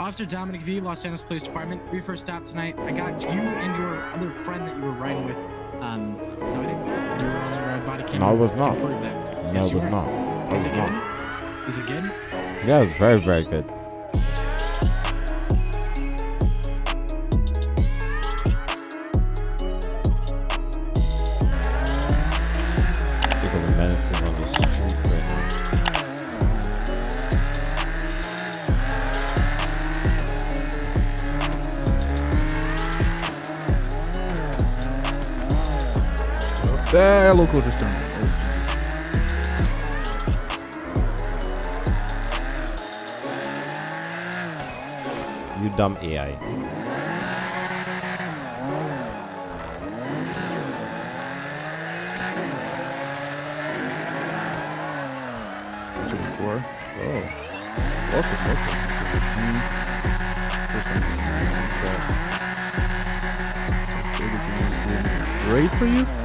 Officer Dominic V, Los Angeles Police Department. We first stop tonight. I got you and your other friend that you were riding with. Um, no, I didn't. You were on the body cam. No, I was not. No, Yes, it was not. I Is was it good? Is it good? Yeah, it was very, very good. Yeah, local just turned. You dumb AI. Two four. Oh. Welcome, welcome. First time seeing. Great for you?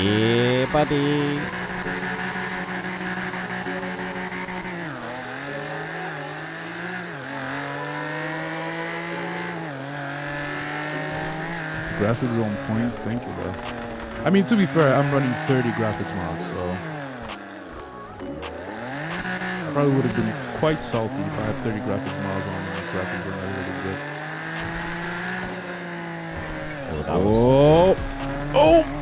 Yeah, buddy. Graphics are on point. Thank you, bro. I mean, to be fair, I'm running 30 graphics mods, so I probably would have been quite salty if I had 30 graphics mods on and graphics were not really good. Oh. Oh,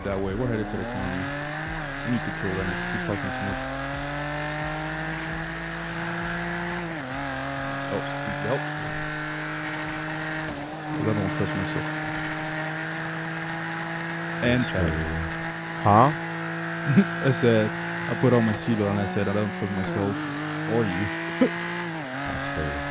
headed that way. We're headed to the corner. We need to kill them. It's too fucking smoke. Oh, seatbelt. I don't trust myself. And. Huh? I said, I put on my seatbelt and I said, I don't trust myself or you. That's crazy.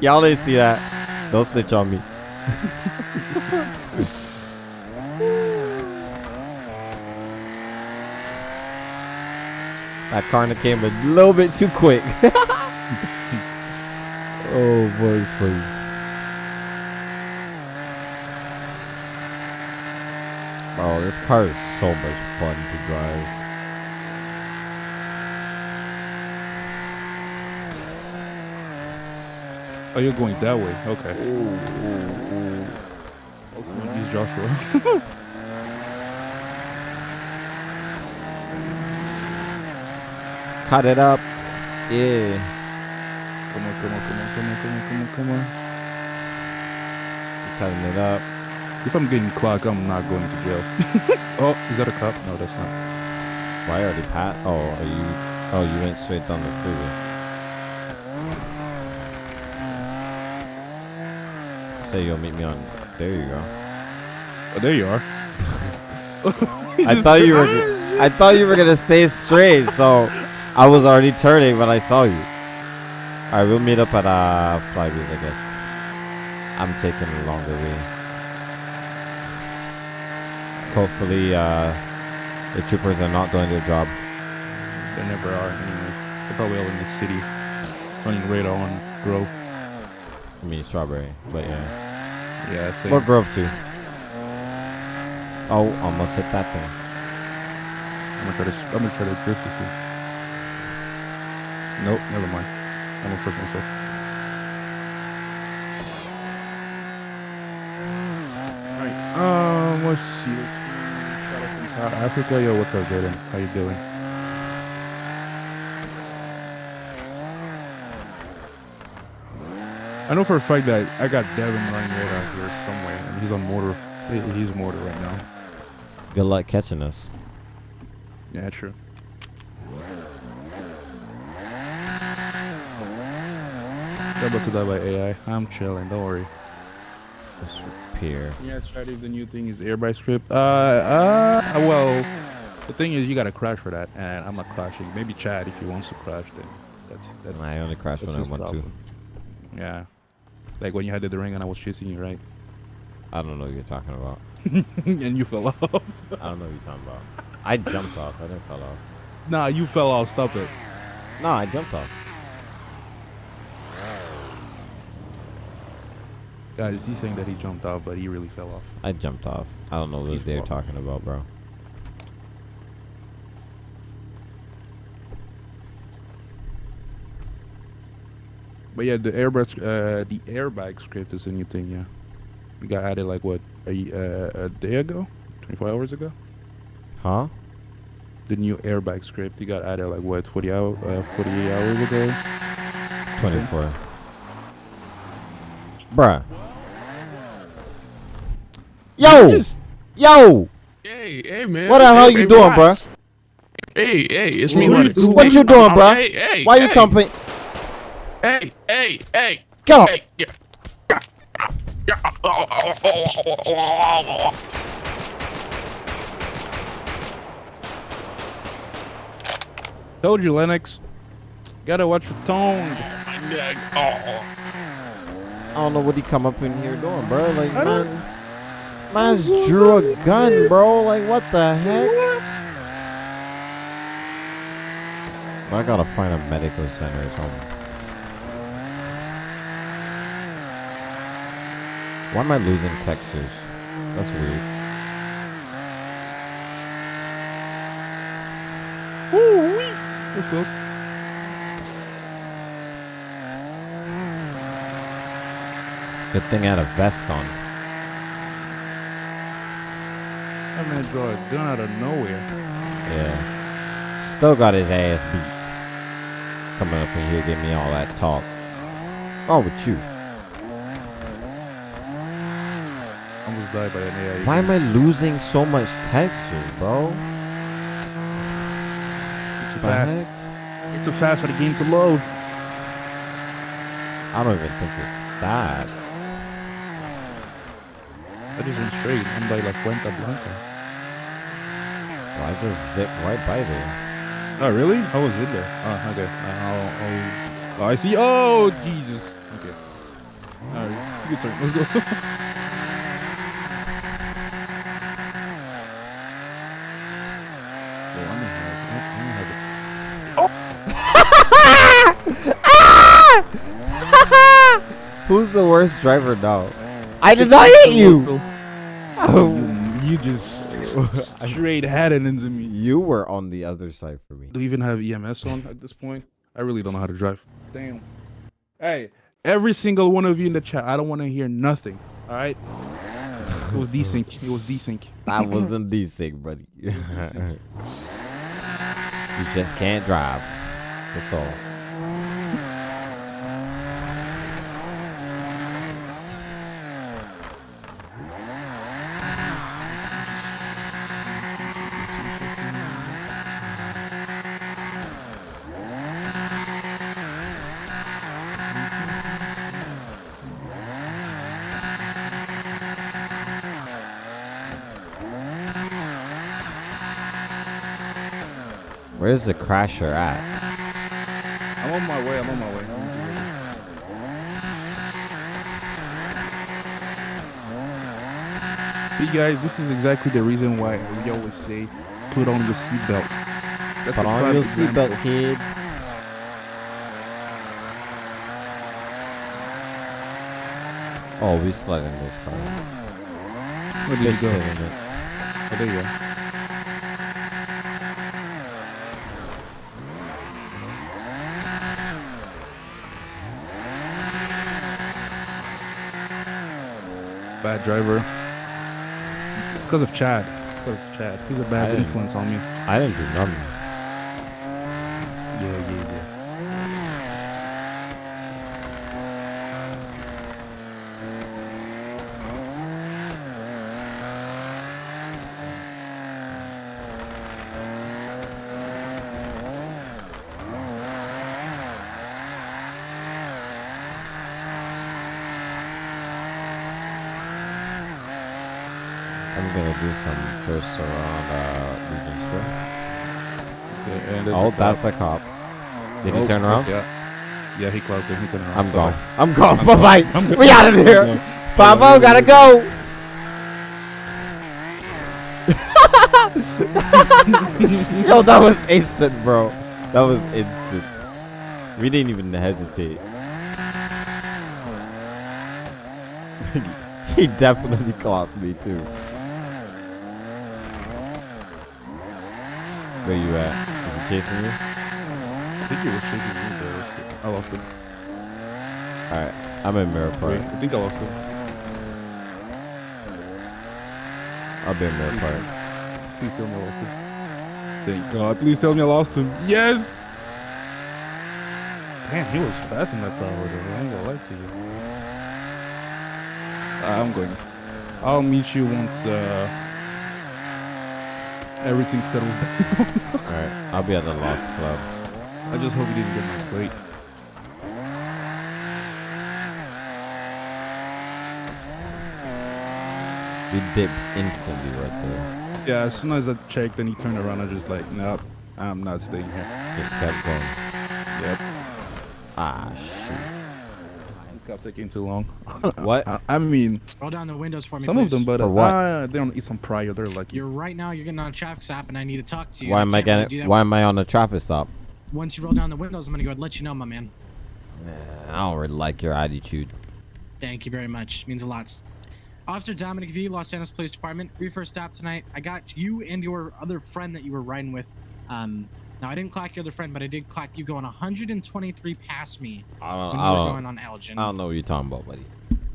Y'all didn't see that. Don't snitch on me. that Karna came a little bit too quick. oh boy, it's funny. Oh, this car is so much fun to drive. Oh, you're going that way. Okay. Oh, so he's Joshua. Cut it up. Yeah. Come on, come on, come on, come on, come on, come on, come on. Cutting it up. If I'm getting clocked, I'm not going to jail. oh, is that a cop? No, that's not. Why already pat? Oh, are you? Oh, you went straight down the freeway. Say you'll meet me on. There you go. Oh, there you are. I thought you were. I thought you were gonna stay straight, so I was already turning when I saw you. All right, we'll meet up at uh Flybees, I guess. I'm taking a longer way. Hopefully, uh, the troopers are not doing their job. They never are anyway. They're probably all in the city, running radar on Grove. I mean, strawberry, but yeah. Yeah, same. Or Grove too. Oh, almost hit that thing. I'm gonna try to. I'm gonna try to drift this thing. Nope, never mind. I'm gonna push myself. Alright. Um, let's see. Let's see. Shout out from South Africa. Yo, what's up, Jaden? How you doing? I know for a fact that I got Devin running radar here somewhere, and he's on mortar. He's mortar right now. Good luck catching us. Yeah, true. I'm about to die by AI. I'm chilling. Don't worry. Just repair. Yeah, Strategy, the new thing is airbag script. Uh, uh, well, The thing is, you gotta crash for that, and I'm not crashing. Maybe Chad, if he wants to crash, then that's that's I only crash that's when I want to. Yeah, like when you had the ring and I was chasing you, right? I don't know what you're talking about. and you fell off. I don't know what you're talking about. I jumped off. I didn't fall off. nah, you fell off. Stop it. No, I jumped off. Guys, he's saying that he jumped off, but he really fell off. I jumped off. I don't know He what they're talking about, bro. But yeah, the airbag, uh, the airbag script is a new thing. Yeah, we got added like what a y- uh, a day ago, 24 hours ago. Huh? The new airbag script, it got added like what 40 hour, uh, 48 hours ago. 24. Bruh. Yo! Just- Yo! Hey, hey, man. What the hell Hey, you hey, doing, relax. bruh? Hey, hey, it's me, What Hunter. you- What you doing, I'm- bruh? Hey, hey, Why you hey, company? Hey, hey, hey, Get up! hey. Yeah. Yeah. Yeah. Told you, Lennox. Gotta watch your tone. I don't know what he come up in here doing, bro. Like, man, man's drew a gun, bro. Like, what the heck? I gotta find a medical center or something. Why am I losing textures? That's weird. That's close. Good thing I had a vest on. That man draw a gun out of nowhere. Yeah. Still got his ass beat. Coming up in here, give me all that talk. Oh, with you. By an AI. Why am I losing so much texture, bro? Too fast. It's too fast for the game to load. I don't even think it's that. That isn't straight. I'm by La Cuenta Blanca. Well, I just zipped right by there. Oh, really? I was in there. Oh, okay. Uh, I'll, I'll, oh, I see. Oh, Jesus. Okay. All right. You can turn. Let's go. Yo, I'm gonna have, I'm gonna have Who's the worst driver now? I did not hit you! Oh, You, you just straight had it into me. you were on the other side for me. Do you even have EMS on at this point? I really don't know how to drive. Damn. Hey, every single one of you in the chat, I don't want to hear nothing. All right? It was desync. It was desync. That wasn't decent, buddy. you just can't drive. That's all. Where's the crasher at? I'm on my way. I'm on my way. See, guys, this is exactly the reason why we always say put on your seatbelt. Put on your seatbelt, kids. Oh, we slid in this car. Where did you go? Oh, there you go. Bad driver. It's because of Chad. It's because of Chad. He's a bad influence on me. I didn't do nothing. Yeah, yeah, yeah. I'm gonna do around uh, Legion Square. Okay, and Oh, that's a cop. Did he Oh, turn around? Yeah. Yeah, he clocked it. He turned around. I'm gone. I'm gone. I'm Bye gone. bye. We out of here. gone. Gotta go. Yo, that was instant, bro. That was instant. We didn't even hesitate. he definitely caught me too. Where you at? Is he chasing you? I think he was chasing me, but I lost him. Alright, I'm in Mirror Wait, I think I lost him. I'll be in Mirror Park. Please tell me I lost him. Thank God. Please tell me I lost him. Yes. Damn, he was fast in that tower, though. I ain't gonna lie to you. I'm going. I'll meet you once uh, everything settles down. Alright, I'll be at the Lost Club. I just hope you didn't get my plate. We dipped instantly right there. Yeah, as soon as I checked and he turned around, I was just like, nope, I'm not staying here. Just kept going. Yep. Ah, shoot. This kept taking too long. What? I, I mean, Roll down the windows for me, some of them, but For uh, what? uh, they don't eat some prior. They're like, You're right now. You're getting on a traffic stop, and I need to talk to you. Why am I can't really getting? that. Why am I on a traffic stop? Once you roll down the windows, I'm gonna go ahead and let you know, my man. I don't really like your attitude. Thank you very much. It Means a lot. Officer Dominic V, Los Angeles Police Department. We first stop tonight. I got you and your other friend that you were riding with. Um, now I didn't clock your other friend, but I did clock you going 123 past me I don't. when I we were going on Elgin. I don't know what you're talking about, buddy.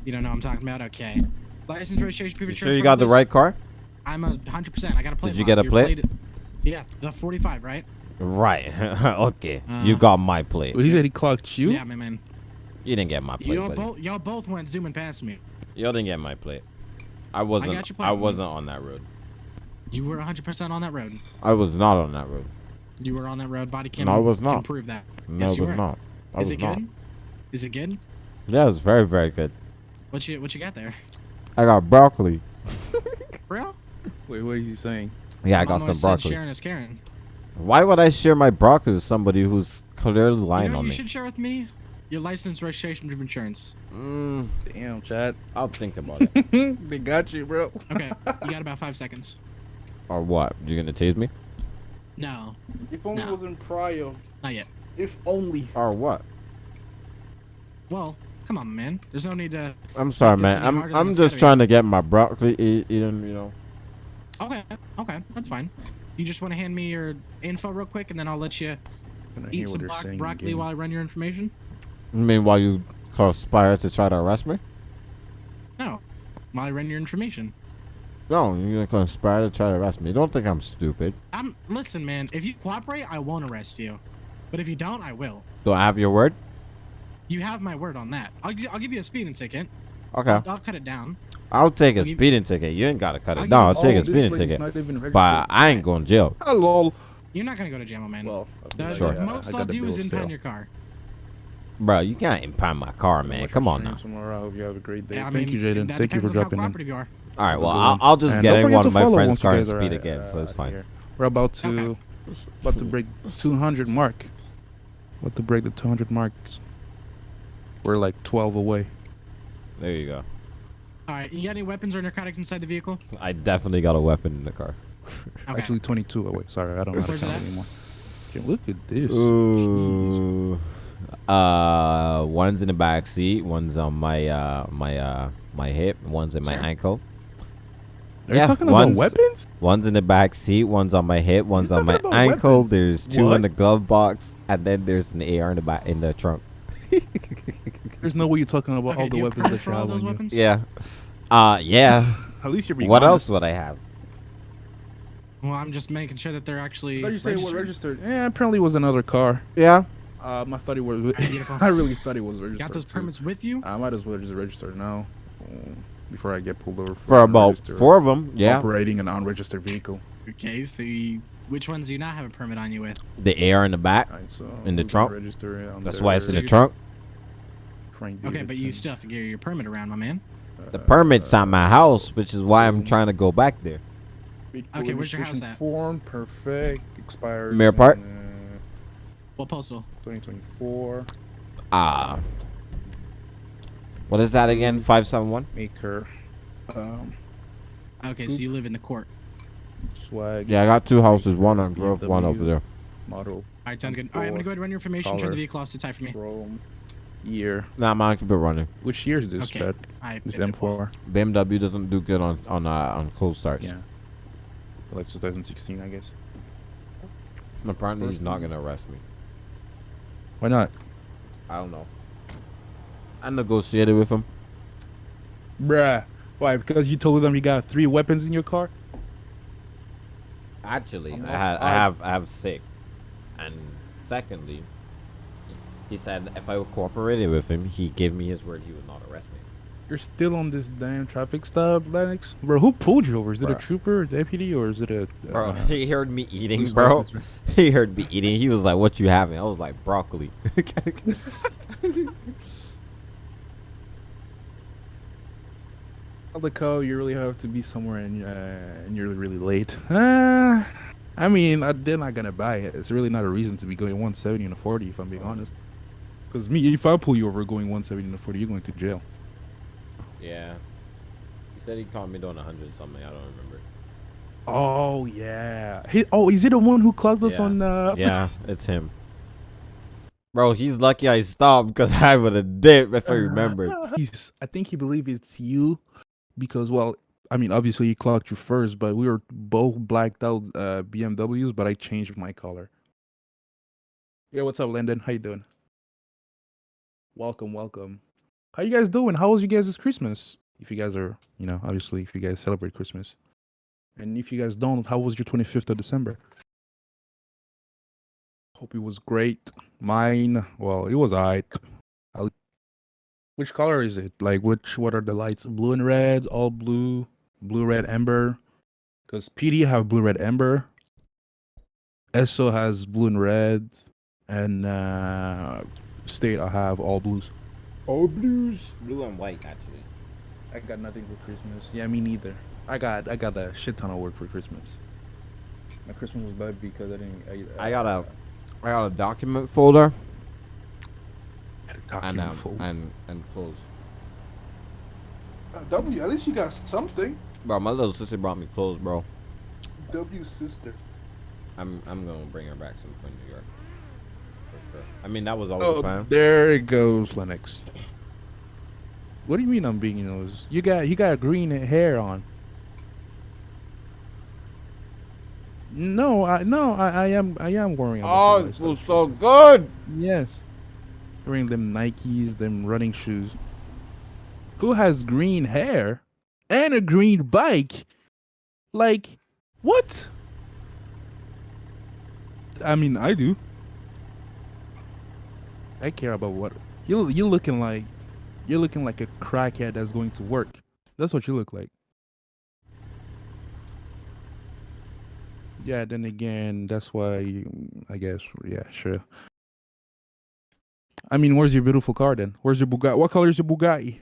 You don't know what I'm talking about? Okay. License registration. You proof of sure you got the right car? I'm a 100%. I got a plate. Did you get a Your plate? Yeah, the 45, right? Right. okay. you Uh, got my plate. Well, he said he clocked you. Yeah, my man. You didn't get my plate, Y'all buddy. both, y'all both went zooming past me. Y'all didn't get my plate. I wasn't. got your plate. I wasn't on that road. You were 100% on that road. I was not on that road. You were on that road. Body cam. No, I was Can not. prove that. No, Yes, it you was were. not. I Is was it not. good? Is it good? Yeah, it was very, very good. What you what you got there? I got broccoli. Bro? Wait, what are you saying? Yeah, I Mom got always some said broccoli. Sharing is Karen. Why would I share my broccoli with somebody who's clearly lying you know, on you me? You should share with me your license, registration, proof of insurance. Mm, Damn, Chad. I'll think about it. they got you, bro. Okay, you got about five seconds. or what? You gonna tase me? No, If only No. it was in prior. not yet. If only. Or what? Well, come on, man. There's no need to. I'm sorry, man. I'm I'm just gotta trying to get my broccoli eat, eaten. You know. Okay, okay, that's fine. You just want to hand me your info real quick, and then I'll let you eat some bro- broccoli again. while I run your information. I mean, while you conspire to try to arrest me? No, while I run your information. No, you're gonna conspire to try to arrest me. Don't think I'm stupid. I'm listen, man. If you cooperate, I won't arrest you. But if you don't, I will. Do I have your word? You have my word on that. I'll, I'll give you a speeding ticket. Okay. I'll, I'll cut it down. I'll take a I'll give- speeding ticket. You ain't gotta cut I'll it give down. I'll take Oh, a speeding ticket. not even registered. But I ain't going to jail. Hello. You're not gonna go to jail, man. Well, the, Sure. the most I'll do is impound your car. Bro, you can't impound my car, man. Come on now. Tomorrow. I hope you have a great day. Yeah, I Thank mean, you, Jaden. Thank you for depends dropping in. cooperative you are. All right, well, I'll. I'll just And get in one of my friend's cars you and speed at- again, so uh, it's fine. here. We're about to Okay. about to break 200 mark. About to break the 200 marks. We're like 12 away. There you go. All right, you got any weapons or narcotics inside the vehicle? I definitely got a weapon in the car. Okay. Actually, 22 away. Sorry, I don't know how to count that? anymore. Okay, look at this. Ooh. Uh, one's in the back seat. One's on my uh my uh my hip. One's in my Sir? ankle. Are you yeah, talking about one's- weapons? One's in the back seat. One's on my hip. One's on my ankle. weapons? There's two What? in the glove box, and then there's an AR in the back in the trunk. There's no way you're talking about Okay, all the weapons permits that you have those on you. Yeah. Uh, yeah. At least you're being what honest. else would I have? Well, I'm just making sure that they're actually I thought you said it was registered. registered. Yeah, apparently it was another car. Yeah. Um, I thought it was. I really thought it was registered. Got those too. permits with you? I might as well just register now, um, before I get pulled over For about four of them. Yeah. operating an unregistered vehicle. Okay, so you, which ones do you not have a permit on you with? The AR in the back. Alright, so In the who's trunk? Register on That's there? why it's in the So trunk. Frank Okay, but you still have to get your permit around, my man. The permit's at my house, which is why I'm trying to go back there. Vehicle Okay, where's your house at? Form perfect. Expires. Mirror Park? in, uh, What postal? 2024. Ah. What is that again? 571? Maker. Um, Okay, so you live in the court. Swag. Yeah, I got two houses. One on Grove, one over there. Model. All right, sounds good. All right, I'm gonna go ahead and run your information. Turn Color. the vehicle off to tie for me. Chrome. Year. Nah, mine I keep it running. Which year is this? Okay. Chad? All right. This. M4. BMW doesn't do good on on uh, on cold starts. Yeah. Like 2016, I guess. And apparently, he's not gonna arrest me. Why not? I don't know. I negotiated with him. Bruh. Why? Because you told them you got three weapons in your car? Actually, I had I have I have six, and secondly, he said if I cooperated with him, he gave me his word he would not arrest me. You're still on this damn traffic stop, Lennox? Bro, who pulled you over? Is it a trooper, a deputy, or is it a... Bro, uh, he heard me eating, bro. officer? He heard me eating. He was like, "What you having?" I was like, "Broccoli." Calico, you really have to be somewhere and uh, and you're really late. Uh, I mean, I, they're not gonna buy it. It's really not a reason to be going 170 and a 40, if I'm being honest. Because me, if I pull you over going 170 and a 40, you're going to jail. yeah. He said he caught me doing hundred something. I don't remember. Oh yeah. He, oh, is he the one who clogged us Yeah. on? Uh, Yeah, it's him. Bro, he's lucky I stopped because I would have dipped if I remembered. He's, I think he believe it's you, because well, I mean, obviously he clocked you first, but we were both blacked out uh, BMWs, but I changed my color. Yeah, what's up, Landon? How you doing? Welcome, welcome. How you guys doing? How was you guys this Christmas? If you guys are, you know, obviously if you guys celebrate Christmas, and if you guys don't, how was your 25th of December? Hope it was great. Mine, well, it was alright. I which color is it? Like which what are the lights? Blue and red, all blue, blue red ember. Because PD have blue red ember. ESO has blue and red. And uh State I have all blues. All blues. Blue and white, actually. I got nothing for Christmas. Yeah, me neither. I got I got a shit ton of work for Christmas. My Christmas was bad because I didn't I, I got a, I got a document folder had a and um, full. and and clothes. Uh, w, at least you got something. Bro, my little sister brought me clothes, bro. W sister. I'm I'm gonna bring her back some from New York. For sure. I mean, that was always the Oh, plan. there it goes, Lennox. What do you mean I'm being those? You got you got green hair on. No, I no, I, I am I am worrying. Oh, about it feels so good. Yes, wearing them Nikes, them running shoes. Who has green hair and a green bike? Like, what? I mean, I do. I care about what you you're looking like. You're looking like a crackhead that's going to work. That's what you look like. Yeah, then again, that's why I guess. Yeah, sure. I mean, where's your beautiful car then? Where's your Bugatti? What color is your Bugatti?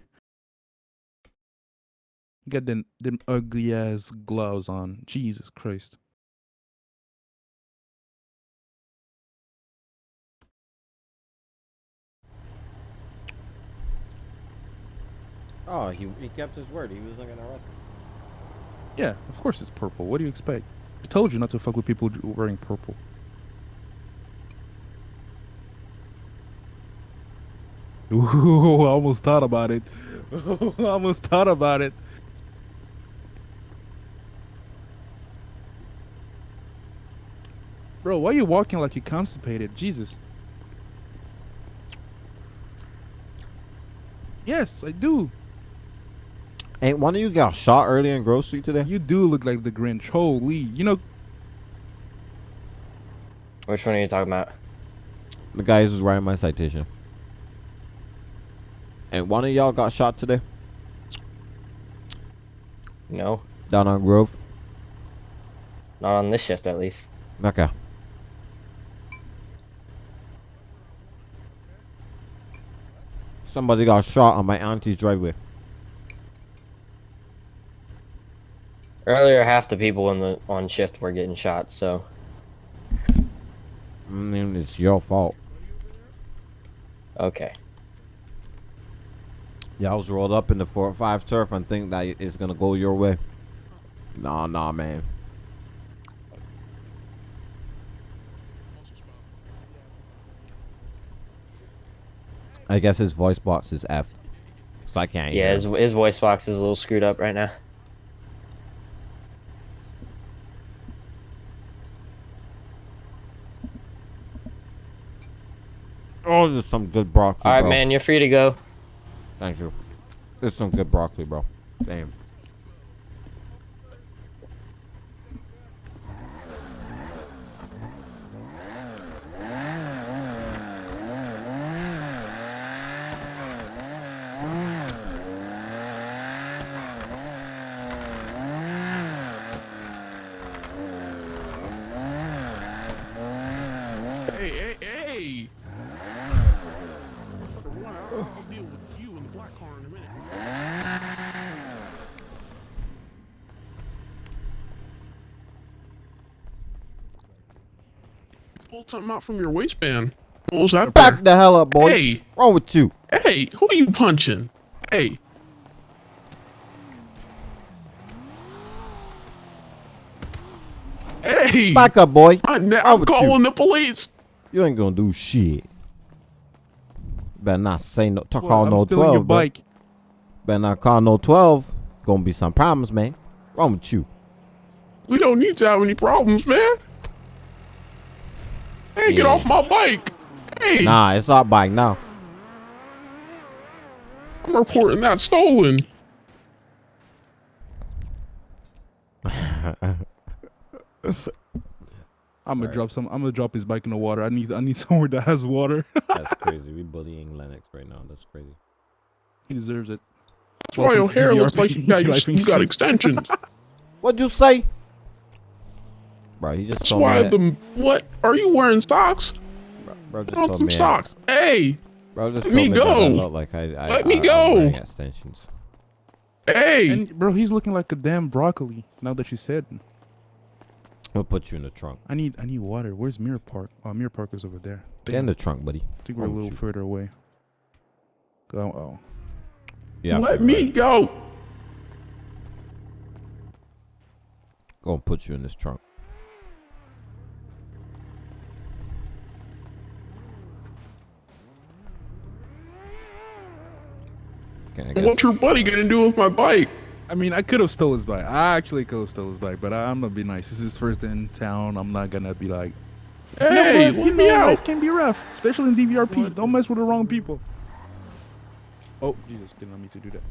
You got them them ugly ass gloves on. Jesus Christ. Oh, he he kept his word. He wasn't gonna arrest me. Yeah, of course it's purple. What do you expect? I told you not to fuck with people wearing purple. Ooh, I almost thought about it. I almost thought about it. Bro, why are you walking like you constipated? Jesus. Yes, I do. Ain't one of you got shot early in Grove Street today? You do look like the Grinch. Holy, you know, Which one are you talking about? The guy who's writing my citation. And one of y'all got shot today No, down on Grove. not on this shift at least. Okay. Somebody got shot on my auntie's driveway. Earlier, half the people in the on shift were getting shot. So I mean, it's your fault. okay. Y'all was rolled up in the four or five turf and think that it's gonna go your way. Nah, nah, man. I guess his voice box is F, so I can't. Yeah, hear his his voice box is a little screwed up right now. Oh, there's some good broccoli. All right, bro. man, you're free to go. Thank you. This is some good broccoli, bro. Damn. Hey, hey, hey! I'll deal with you in the black car in a minute. Pulled something out from your waistband. What was that? Back for? the hell up, boy. Hey, Wrong with you? hey, who are you punching? Hey. Hey! Back up, boy. I, I'm with you? calling the police. You ain't gonna do shit. Better not say no. Talk Well, call I'm no stealing your twelve, bro. bike. Better not call no twelve. Gonna be some problems, man. Wrong with you? We don't need to have any problems, man. Hey, get off my bike. Hey, Nah, it's our bike now. I'm reporting that stolen. I'm gonna drop some. I'm gonna drop his bike in the water. I need. I need somewhere that has water. That's crazy. We bullying Lennox right now. That's crazy. he deserves it. That's why your hair looks like you got, you, got extensions. What'd you say? Bro, he just That's told me why that. the what? Are you wearing socks? Bro, bro just Put told some me. socks. Hey, Bro just Let told me me that I go. like I. I Let me go. I'm extensions. hey. And bro, he's looking like a damn broccoli. Now that you said, We'll put you in the trunk. I need. I need water. Where's Mirror Park? Oh, Mirror Park is over there. Get in the trunk, buddy. I think we're a Wrong with little you? further away. Go. Oh. Yeah. Let me go. Gonna put you in this trunk. Okay, I guess. What's your buddy gonna do with my bike? I mean, I could have stole his bike. I actually could have stole his bike, but I, I'm gonna be nice. This is his first in town. I'm not gonna be like, Hey, you know let You me know, out. life can be rough, especially in DVRP. Don't mess with the wrong people. Oh, Jesus, didn't want me to do that.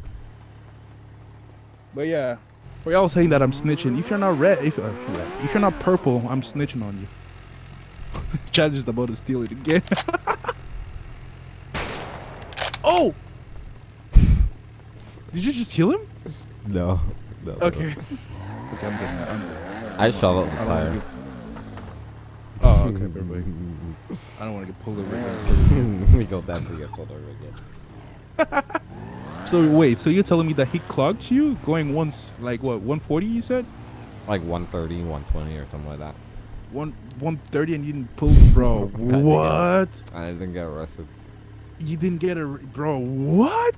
But yeah, for y'all saying that I'm snitching. If you're not red, if uh, red, if you're not purple, I'm snitching on you. Chad is about to steal it again. oh! Did you just kill him? No. no no. Okay. okay, I'm good. I'm good. I shot out the I tire. Oh, okay, perfect. I don't want to get pulled over again. we go definitely get pulled over again. So wait, so you're telling me that he clogged you going once, like what, 140? You said Like 130, 120 or something like that. one 130 and you didn't pull, bro. I think I- what? I didn't get arrested. You didn't get a, bro. What?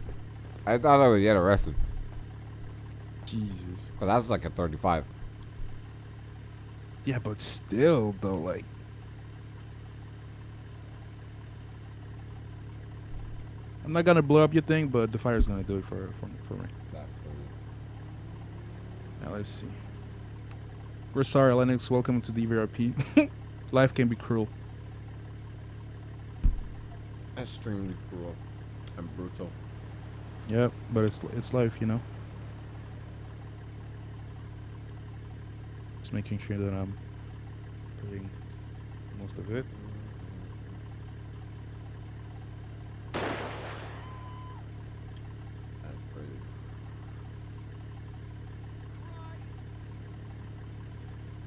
I thought I would get arrested. Jesus. But that's like a 35. Yeah, but still though, like. I'm not gonna blow up your thing, but the fire's gonna do it for for, for me. Now let's see. We're sorry, Lennox. Welcome to the VRP. Life can be cruel. Extremely cruel and brutal. Yep, but it's it's life, you know. Just making sure that I'm putting most of it.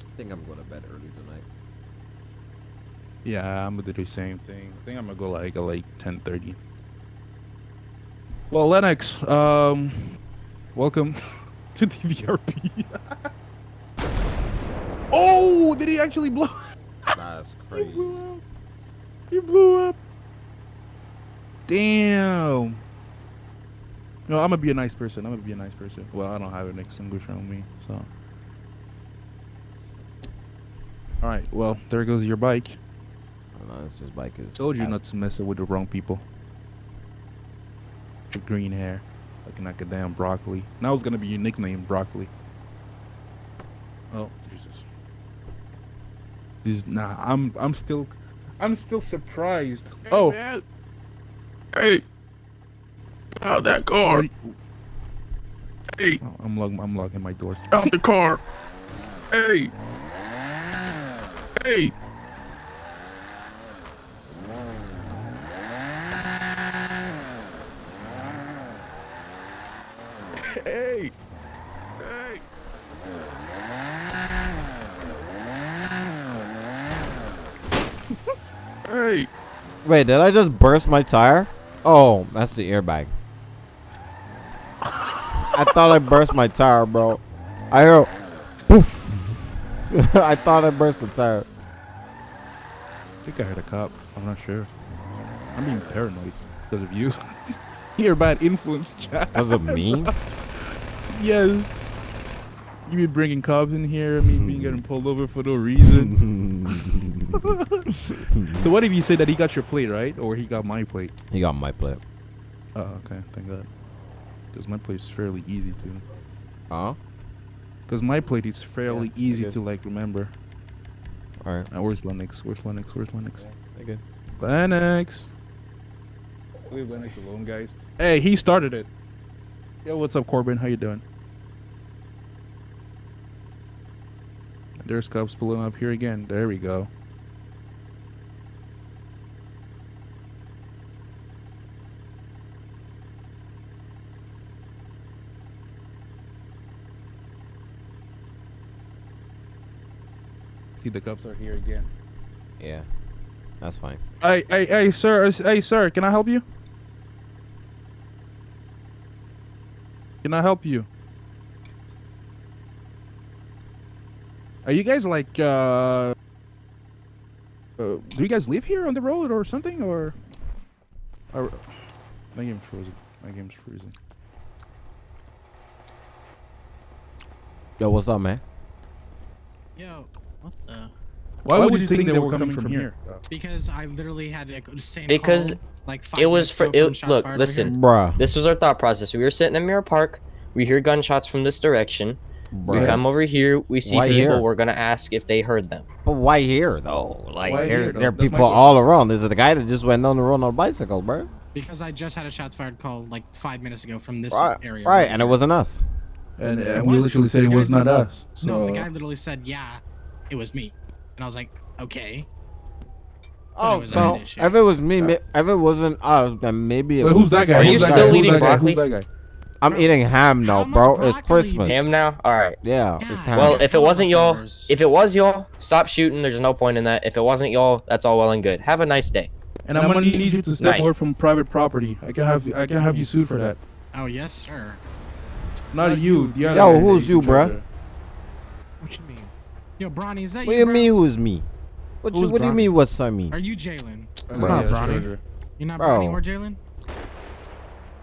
I think I'm going to bed early tonight. Yeah, I'm gonna do the same thing. I think I'm gonna go like at like 10:30. Well, Lennox, um, welcome to DVRP. Oh, did he actually blow? That's crazy. He blew up. He blew up. Damn. No, I'm gonna be a nice person. I'm gonna be a nice person. Well, I don't have an extinguisher on me, so. All right. Well, there goes your bike. No, this just bike is. Told you not to mess it with the wrong people. With green hair, looking like a damn broccoli. Now it's gonna be your nickname, broccoli. Oh Jesus. This nah. I'm I'm still, I'm still surprised. Hey, oh. man. Hey. Out that car. Hey. oh, I'm locking. I'm locking my door. Out the car. Hey. Hey. Hey. Hey. Wait, did I just burst my tire? Oh, that's the airbag. I thought I burst my tire, bro. I heard poof. I thought I burst the tire. I think I heard a cop. I'm not sure. I'm being paranoid because of you. You're a bad influence, chat. Was it me? Yes. You be bringing cops in here, me being getting pulled over for no reason. so what if you say that he got your plate, right? Or he got my plate? he got my plate. Oh, okay. Thank God. Because my plate is fairly easy to. Huh? Because my plate is fairly Yeah, easy good. to like remember. All right. Now, where's Lennox? Where's Lennox? Where's Lennox? Okay. Lennox. Leave Lennox alone, guys. Hey, he started it. Yo, what's up, Corbin? How you doing? There's cops pulling up here again. There we go. See, the cops are here again. Yeah. That's fine. Hey, hey, hey, sir. Hey, sir. Can I help you? Can I help you? Are you guys like, uh, uh, do you guys live here on the road or something, or? or my game's frozen. My game's freezing. Yo, what's up, man? Yo, what the? Why, would, you think, they were coming, from here? Because I literally had to go the same. Because call, like five it was for- it- shots look, listen. here. Bruh. This was our thought process. We were sitting in Mirror Park. We hear gunshots from this direction. We come over here. We see Why people. here? We're gonna ask if they heard them. But why here, though? Like, Why there, here, though? there are That's people all around. There's a guy that just went on the road on a bicycle, bro. Because I just had a shots fired call like five minutes ago from this Right, area. right, right, and it wasn't us. And, It and we literally said it was not us. So No, the guy literally said, "Yeah, it was me," and I was like, "Okay." But it Oh, was so an issue. if it was me, ma- if it wasn't us, then maybe it Wait, was who's that guy? Are you Who's that still guy? Eating broccoli? Who's that guy? I'm eating ham now, bro. It's Christmas. Ham now. All right. Yeah, it's ham. Well, if it wasn't y'all, if it was y'all, stop shooting. There's no point in that. If it wasn't y'all, that's all well and good. Have a nice day. And I'm gonna need you to step Night. away from private property. I can have I can have you sued for that. Oh yes, sir. Not you. The other Yo, who's you, tried bruh? to- What you mean? Yo, Bronny, is that What do you? you mean? Who's me? What, you, what do you mean? What's I mean? Are you Jalen? Uh, Bro. yeah, Not Bronny. You're not Bro. Bronny or Jalen?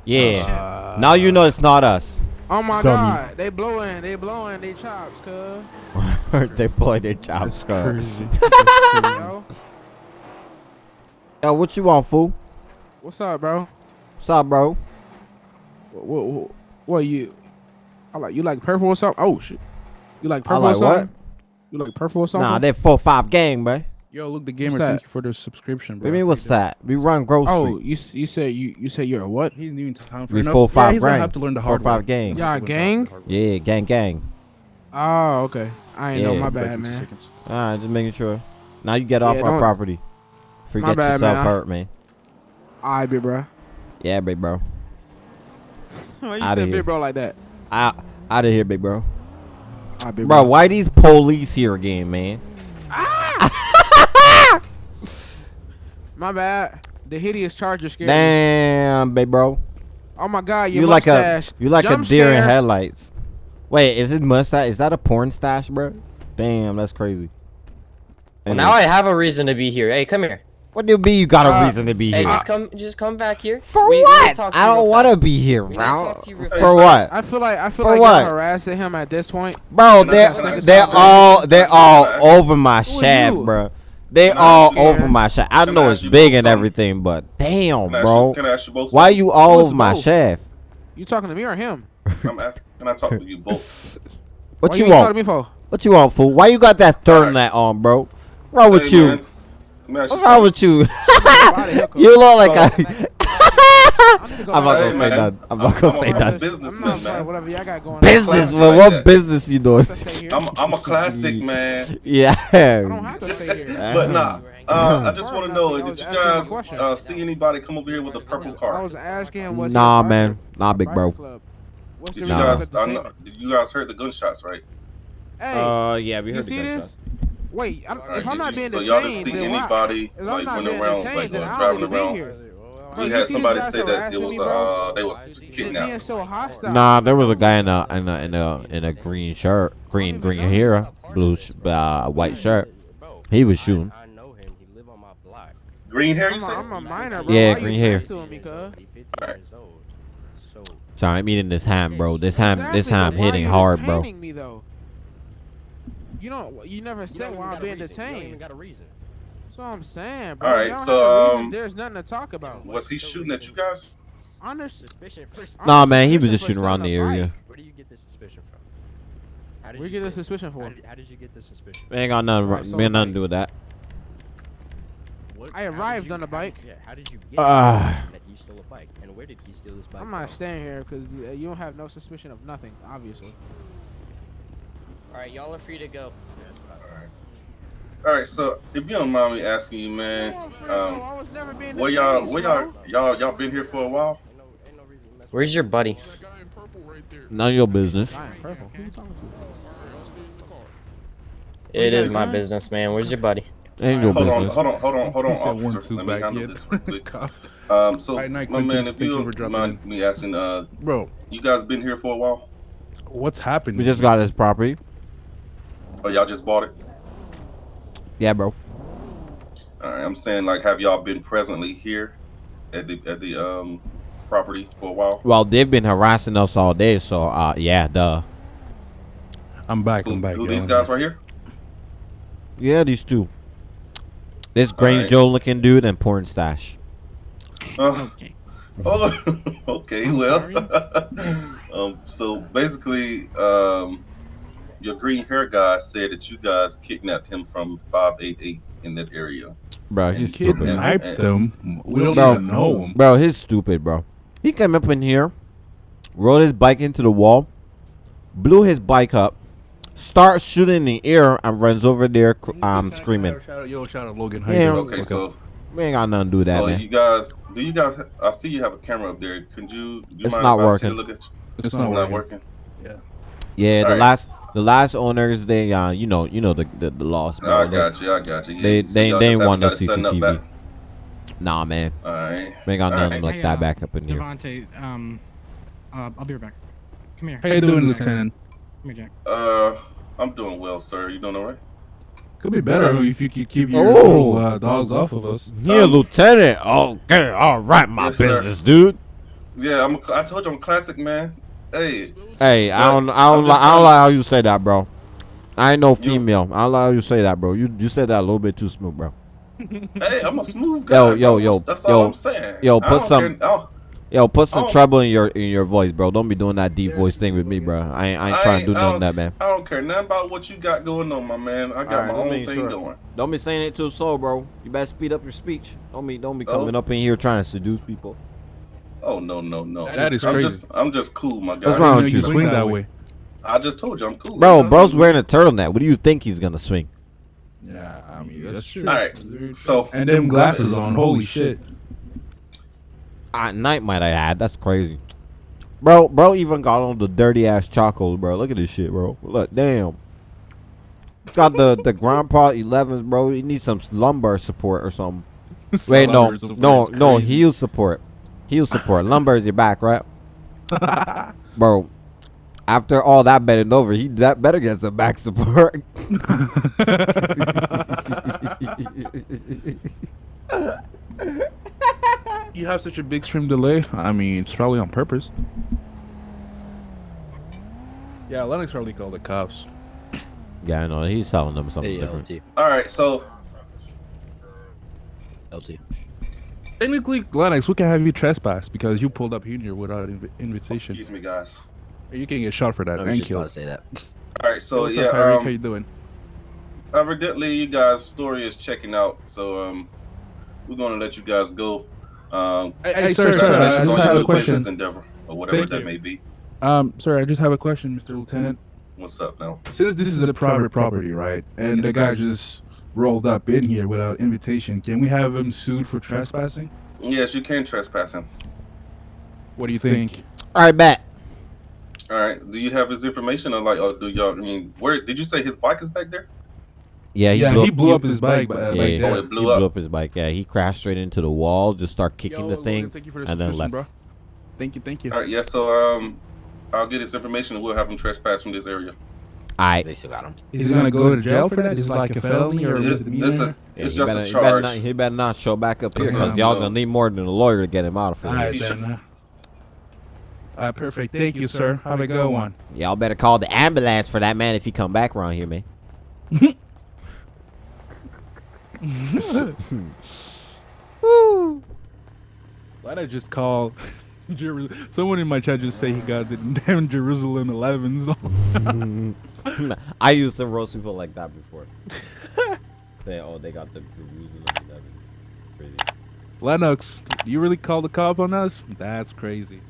Yeah. shit. now you know it's not us. Oh my Dummy. god, they blowing, they blowing, they chops, cuz. they play their chops, That's cuz. Yo, Yo, what you want, fool? what's up, bro? What's up, bro? What, what, what, what you? I like you like purple or something? Oh shit, you like I purple like or something? what? You like purple or something? Nah, they're four five gang, bro. Yo, look, the gamer. Thank you for the subscription, What bro. do you mean, what's that? We run grocery. oh, you you said you you said you're a what? He's new in town for We enough. full yeah, five he's gonna gang. have to learn the Full hard five gang. Y'all gang? Yeah, gang, gang. Oh, okay. I ain't know. My bad, in two man. seconds. Alright, just making sure. Now you get off Yeah, our don't- property. Forget bad, yourself man. hurt, man. All right, big bro. Yeah, big bro. Why you Outta said here. big bro like that? Out, out of here, big bro. All right, big Bro, bro. why these police here again, man? Ah! My bad. The hideous charger scared me. Damn, big bro. Oh my god, your You like a you like a Jump deer in headlights. Wait, is it mustache? Is that a porn stash, bro? Damn, that's crazy. Well, Anyways, now I have a reason to be here. Hey, come here. What do you mean you got a Uh, reason to be Hey, here? just come, just come back here. For We- we need to what? talk to I don't want to be here, We to bro. talk to you For fast. what? I feel like I feel For like what? you're harassing him at this point. Bro, Can I- they're can they're all they're all over my Who shaft, bro. They Can all ask you- over my shaft. I Can I know ask it's big and something? everything, but damn, Can I ask bro. you, can I ask you both? Why you all Who's over my both? shaft? You talking to me or him? I'm asking. Can I talk to you both? What Why you ain't want? to me for? What you want, fool? Why you got that Alright. turtleneck on, bro? What's wrong with Hey, you? man, What's wrong with you? You look like So- a. I need to go I'm not gonna say that. I'm not gonna say that. nothing. businessman, man. whatever y'all got going. Business, Classic well, like what business you doing? Let's stay here. I'm I'm a classic man. Yeah. I don't have to stay here. But nah, uh, I just want to know: Did you asking him a guys uh, see anybody come over here with a purple car? I was asking him what's Nah, man. Nah, big bro. biker club. What's Did you Nah. guys? I know, did you guys heard the gunshots, right? Hey, Uh, yeah, we you see this? Wait, I'm, Alright, if I'm not you- being so detained, y'all didn't see then why- anybody if like not running being around, detained, like going driving don't need to be around? here. We you had somebody say that it was me, uh they was You're kidnapped. so hostile. Nah, there was a guy in a in a in a in a green shirt, green green hair, blue uh, white shirt. He was shooting. I know him. He live on my block. Green hair, you I'm said? I'm a minor, bro. Yeah, Why green hair. me, cuz? He 15 Alright. years old. So Sorry, I'm eating this ham, bro. This ham, this Exactly, ham but hitting hard, bro. Me, though? You don't. You never said why I'm being detained. You don't even got a reason. That's what I'm saying, bro. Alright, so, have a reason, um, there's nothing to talk about. Was he shooting at you guys? Honest, Suspicion first. Nah, man, he was just shooting around the area. Where do you get this suspicion from? How did Where you you get get the suspicion How did, how did you get this suspicion? We ain't got nothing. Alright, so we ain't nothing to do with that. What, I arrived you- on a how bike. did- Yeah, how did you get Ah. that he stole a bike? And where did he steal this bike I'm not from? staying here because you don't have no suspicion of nothing, obviously. Alright, y'all are free to go. All right, so if you don't mind me asking you, man, um, I was never being where y'all, detained, where y'all, y'all, y'all been here for a while? Ain't no, ain't no reason to mess Where's your buddy? That guy in purple right there. None of your business. I am purple. Who you talking to? Must be in the car. It you is guys my business, man. Where's your buddy? Ain't your Hold on, business. hold on, hold on, hold on, He said officer. Let me back handle yet. this real quick. Cop. Um, so, Right, night, my man, if you you don't mind me asking, uh, Bro, you guys been here for a while, what's happening? We just got his property. Or y'all just bought it? Yeah, bro. All right, I'm saying like, have y'all been presently here at the at the um property for a while? Well, they've been harassing us all day, so uh, yeah, duh. I'm back. Who, I'm back. who yo. these guys right here? Yeah, these two. This Grange Alright. Joe looking dude and porn stash. Uh, Okay. oh, okay, I'm well, um, so basically, um, your green hair guy said that you guys kidnapped him from 588 in that area. Bro, And he's kid- stupid. and- Kidnapped them. We don't Bro. even know him. Bro, he's stupid, bro. He came up in here, rode his bike into the wall, blew his bike up, starts shooting in the air, and runs over there um screaming. Shout out, yo, shout out Logan. How Yeah. doing? Okay, so We ain't got nothing to do with that, so man. you guys, do you guys? I see you have a camera up there. Could you? You It's mind not if I take a working. Look at you? it's It's not not working. working. yeah, the alright. last the last owners they uh you know you know the the, the loss, bro. I They- got you. I got you. Yeah, they- so they- they ain't want no got it set CCTV. back. Nah, man. All right. We ain't got All nothing right. like Hey, that uh, back up in here. Devontae, um, uh, I'll be right back. Come here. How you doing, Come Lieutenant? here, Jack. Uh, I'm doing well, sir. You doing all right? Could be better if you could keep your Oh. little, uh, dogs off of us. Yeah, Um, Lieutenant. Okay, all right, my Yes, sir. business, dude. Yeah, I'm. A, I told you I'm a classic man. Hey, Hey, I don't, I don't, li- I don't like how you say that, bro. I ain't no female. I don't like how you say that, bro. You, you said that a little bit too smooth, bro. hey, I'm a smooth guy. Yo, yo, yo, That's yo, all I'm saying. yo, put some- Yo, put some Oh. trouble in your in your voice, bro. Don't be doing that deep voice thing with me, bro. I ain't, I ain't trying to do none of that, man. I don't care nothing about what you got going on, my man. I got Alright, my own thing sure. going. Don't be saying it too slow, bro. You better speed up your speech. Don't be, don't be Oh. coming up in here trying to seduce people. Oh no, no, no. That is I'm crazy. just, I'm just cool, my guy. What's wrong with you? you swing that way. I just told you I'm cool. Bro, man. bro's wearing a turtleneck. What do you think he's gonna swing? Yeah, I mean that's true. All right, so And them glasses on, holy shit. At night, might I add. That's crazy. Bro, bro even got on the dirty ass Chacos, bro. Look at this shit, bro. Look, damn. Got the the grandpa 11s, bro. He needs some lumbar support or something. Wait, no, no, no. crazy. Heel support, heel support. Lumbar is your back, right? bro, After all that bending over, he that better get some back support. you have such a big stream delay. I mean, it's probably on purpose. Yeah, Lennox probably called the cops. yeah, I know. He's telling them something Hey, different. LT. All right, so LT. Technically, Lennox, we can have you trespass because you pulled up here without inv- invitation. excuse me, guys. You can get shot for that I was and just about to say that. All right, so What's yeah, up, Tyreek? um, How you doing? evidently you guys' story is checking out. So um, we're gonna let you guys go. Um, Hey, hey, sir, sir, sir, sir, I I just just have a question. endeavor or whatever Thank that you. may be. Um, sir, I just have a question, Mr. Lieutenant. What's up now? Since this is a private property, right, and the guy sir. just rolled up in here without invitation, can we have him sued for trespassing? Yes, you can trespass him. What do you think? All right, bet. All right. Do you have his information or like, or do y'all? I mean, where did you say his bike is back there? Yeah, he yeah, blew, he blew up his bike, but uh, Yeah, yeah. Oh, it blew he up. blew up his bike. Yeah, he crashed straight into the wall. Just start kicking Yo, the thing. thank you for the and then left. bro. Thank you, thank you. All right. Yeah. So um, I'll get his information and we'll have him trespass from this area. All right. They still got him. Is he gonna go to jail for that? Is it like a felony or a This, misdemeanor? this Yeah, it's he just better, a he better charge. not. He better not show back up This here is because y'all gonna need more than a lawyer to get him out of here. right, He should- then. Uh, All right, perfect. Thank you, sir. Have a good one. Y'all better call the ambulance for that man if he come back around here, man. Why'd I just call? Someone in my chat just say he got the damn Jerusalem 11s. I used to roast people like that before. Say, oh, they got the Jerusalem 11s. Crazy. Lennox, you really call the cop on us? That's crazy.